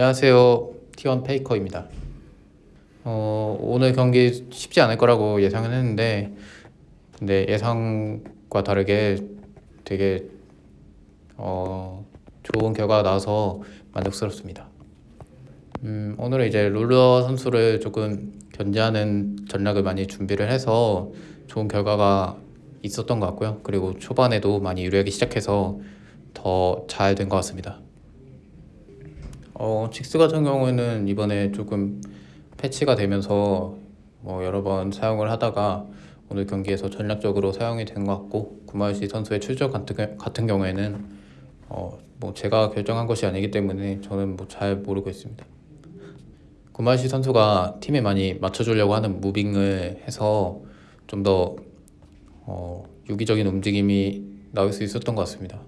안녕하세요. T1 페이커입니다. 어, 오늘 경기 쉽지 않을 거라고 예상은 했는데 근데 예상과 다르게 되게 어, 좋은 결과가 나와서 만족스럽습니다. 음, 오늘은 이제 룰러 선수를 조금 견제하는 전략을 많이 준비를 해서 좋은 결과가 있었던 것 같고요. 그리고 초반에도 많이 유리하게 시작해서 더 잘 된 것 같습니다. 어, 칙스 같은 경우에는 이번에 조금 패치가 되면서 뭐 여러 번 사용을 하다가 오늘 경기에서 전략적으로 사용이 된 것 같고 구마유시 선수의 출전 같은, 같은 경우에는 어, 뭐 제가 결정한 것이 아니기 때문에 저는 뭐 잘 모르고 있습니다. 구마유시 선수가 팀에 많이 맞춰주려고 하는 무빙을 해서 좀더 어, 유기적인 움직임이 나올 수 있었던 것 같습니다.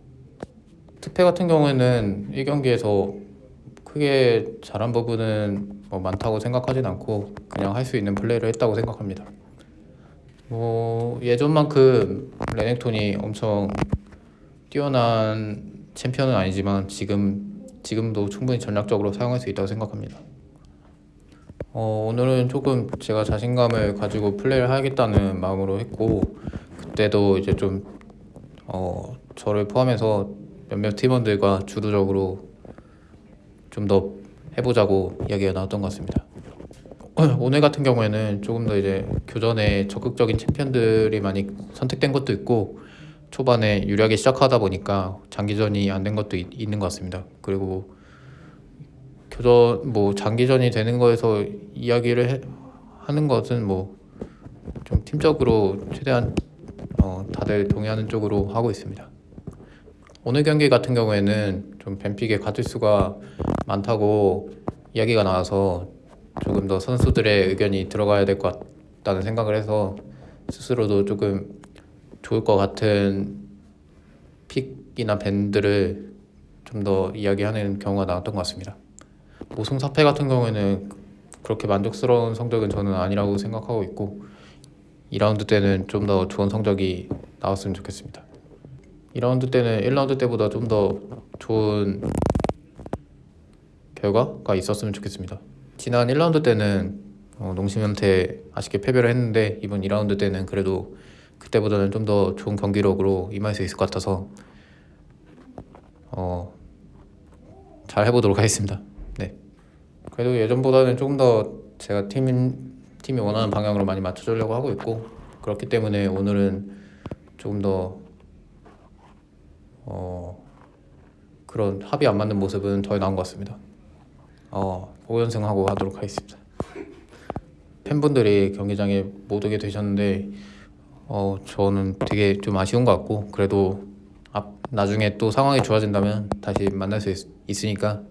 특패 같은 경우에는 1경기에서 크게 잘한 부분은 뭐 많다고 생각하진 않고 그냥 할 수 있는 플레이를 했다고 생각합니다. 뭐 예전만큼 레넥톤이 엄청 뛰어난 챔피언은 아니지만 지금 지금도 충분히 전략적으로 사용할 수 있다고 생각합니다. 어, 오늘은 조금 제가 자신감을 가지고 플레이를 하겠다는 마음으로 했고 그때도 이제 좀 어, 저를 포함해서 몇몇 팀원들과 주도적으로 좀 더 해보자고 이야기가 나왔던 것 같습니다. 오늘 같은 경우에는 조금 더 이제 교전에 적극적인 챔피언들이 많이 선택된 것도 있고 초반에 유리하게 시작하다 보니까 장기전이 안 된 것도 있, 있는 것 같습니다. 그리고 교전 뭐 장기전이 되는 거에서 이야기를 해, 하는 것은 뭐 좀 팀적으로 최대한 어, 다들 동의하는 쪽으로 하고 있습니다. 오늘 경기 같은 경우에는 좀 뱀픽에 가질 수가 많다고 이야기가 나와서 조금 더 선수들의 의견이 들어가야 될 것 같다는 생각을 해서 스스로도 조금 좋을 것 같은 픽이나 밴드를 좀 더 이야기하는 경우가 나왔던 것 같습니다. 모승 사패 같은 경우에는 그렇게 만족스러운 성적은 저는 아니라고 생각하고 있고 2라운드 때는 좀 더 좋은 성적이 나왔으면 좋겠습니다. 2라운드 때는 1라운드 때보다 좀 더 좋은 결과가 있었으면 좋겠습니다. 지난 1라운드 때는 어, 농심한테 아쉽게 패배를 했는데 이번 2라운드 때는 그래도 그때보다는 좀 더 좋은 경기력으로 임할 수 있을 것 같아서 어, 잘 해보도록 하겠습니다. 네. 그래도 예전보다는 조금 더 제가 팀, 팀이 원하는 방향으로 많이 맞춰주려고 하고 있고 그렇기 때문에 오늘은 조금 더 어, 그런 합이 안 맞는 모습은 더 나은 것 같습니다. 어, 5연승하고 하도록 하겠습니다. 팬분들이 경기장에 못 오게 되셨는데 어, 저는 되게 좀 아쉬운 것 같고 그래도 앞, 나중에 또 상황이 좋아진다면 다시 만날 수 있, 있으니까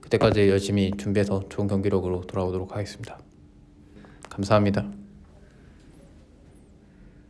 그때까지 열심히 준비해서 좋은 경기력으로 돌아오도록 하겠습니다. 감사합니다.